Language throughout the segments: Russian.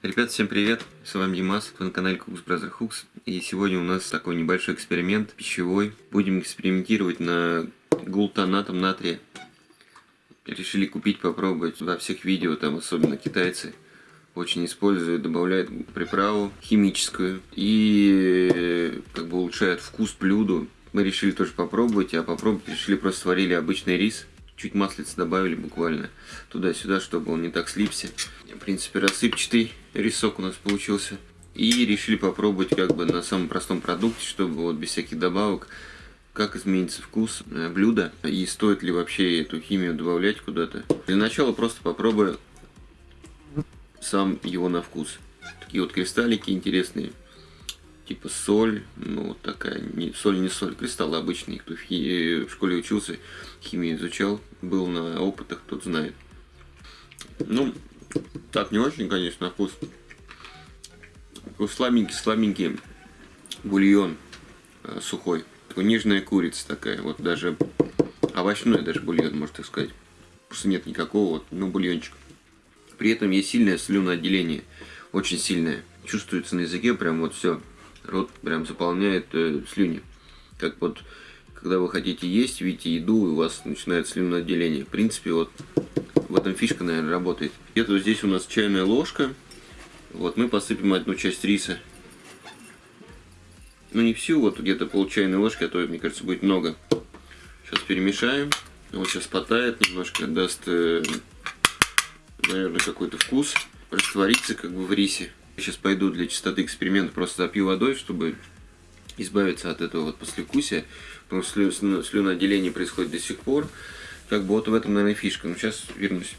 Ребят, всем привет! С вами Димас, вы на канале Cooks Brother Hooks. И сегодня у нас такой небольшой эксперимент пищевой. Будем экспериментировать на глутонатом натрия. Решили купить, попробовать. Во всех видео, там особенно китайцы, очень используют, добавляют приправу химическую. И как бы улучшают вкус блюду. Мы решили тоже попробовать, а попробовать решили просто сварили обычный рис чуть маслица добавили буквально туда-сюда, чтобы он не так слипся. В принципе, рассыпчатый рисок у нас получился. И решили попробовать как бы на самом простом продукте, чтобы вот без всяких добавок, как изменится вкус блюда и стоит ли вообще эту химию добавлять куда-то. Для начала просто попробую сам его на вкус. Такие вот кристаллики интересные типа соль, ну такая, не, соль не соль, кристаллы обычные, кто в, хи, в школе учился, химию изучал, был на опытах, тот знает. Ну, так не очень, конечно, на вкус. Такой слабенький, бульон э, сухой. Нежная курица такая, вот даже овощной даже бульон, можно так сказать. Просто нет никакого, вот, ну, бульончик. При этом есть сильное слюноотделение, очень сильное. Чувствуется на языке прям вот все рот прям заполняет э, слюни. Как вот, когда вы хотите есть, видите еду, и у вас начинает слюноотделение. В принципе, вот в этом фишка, наверное, работает. Где-то вот здесь у нас чайная ложка. Вот мы посыпем одну часть риса. Ну не всю, вот где-то пол чайной ложки, а то, мне кажется, будет много. Сейчас перемешаем. Вот сейчас потает немножко, даст, э, наверное, какой-то вкус. Растворится как бы в рисе. Сейчас пойду для чистоты эксперимента просто запью водой, чтобы избавиться от этого вот послевкусия. Потому что слю, слюноотделение происходит до сих пор. Как бы вот в этом, наверное, фишка. Ну, сейчас вернусь.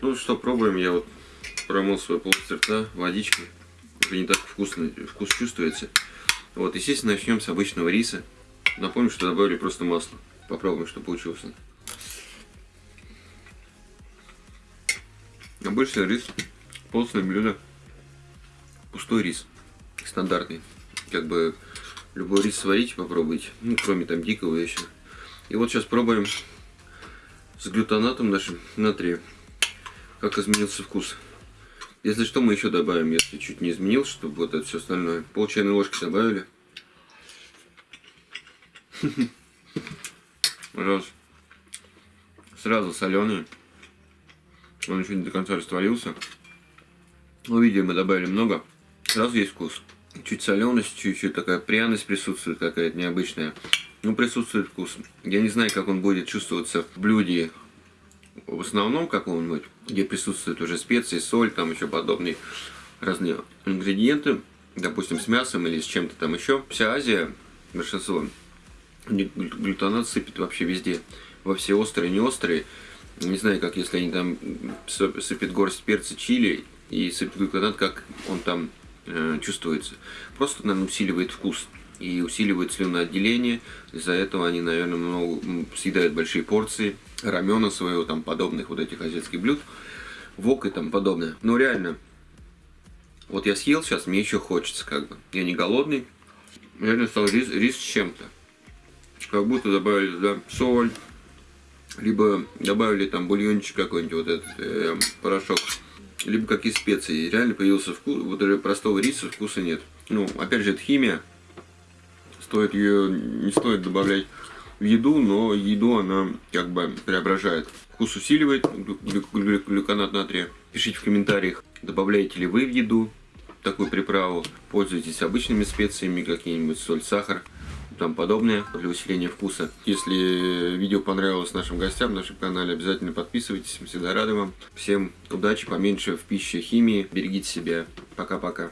Ну что, пробуем. Я вот промыл свой полость рта водичкой. Уже не так вкусно, вкус чувствуется. Вот, естественно, начнем с обычного риса. Напомню, что добавили просто масло. Попробуем, что получилось. Обычный рис, постное блюдо, пустой рис, стандартный. Как бы любой рис сварить попробуйте, ну кроме там дикого еще. И вот сейчас пробуем с глютонатом нашим натрия, как изменился вкус. Если что, мы еще добавим, если чуть не изменился, чтобы вот это все остальное. Пол чайной ложки добавили. Пожалуйста. Сразу соленый. Он еще не до конца растворился. Ну, видимо, мы добавили много. Сразу есть вкус. Чуть соленость, чуть-чуть такая пряность присутствует какая-то необычная. Ну, присутствует вкус. Я не знаю, как он будет чувствоваться в блюде в основном каком-нибудь, где присутствуют уже специи, соль, там еще подобные разные ингредиенты, допустим, с мясом или с чем-то там еще. Вся Азия, большинство, глютонат сыпет вообще везде. Во все острые, не острые. Не знаю, как если они там сыпят горсть перца чили и сыпят глюконат, как он там э, чувствуется. Просто, наверное, усиливает вкус и усиливает слюноотделение. Из-за этого они, наверное, много, съедают большие порции рамена своего, там, подобных вот этих азиатских блюд, вок и там подобное. Но реально, вот я съел сейчас, мне еще хочется, как бы. Я не голодный. Реально стал рис, рис с чем-то. Как будто добавили туда соль, либо добавили там бульончик какой-нибудь, вот этот э, порошок, либо какие специи. реально появился вкус, вот даже простого риса вкуса нет. Ну, опять же, это химия. Стоит ее, не стоит добавлять в еду, но еду она как бы преображает. Вкус усиливает глюконат натрия. Пишите в комментариях, добавляете ли вы в еду такую приправу, пользуетесь обычными специями, какие-нибудь соль, сахар там подобное для усиления вкуса. Если видео понравилось нашим гостям на нашем канале, обязательно подписывайтесь, мы всегда рады вам. Всем удачи, поменьше в пище химии, берегите себя. Пока-пока.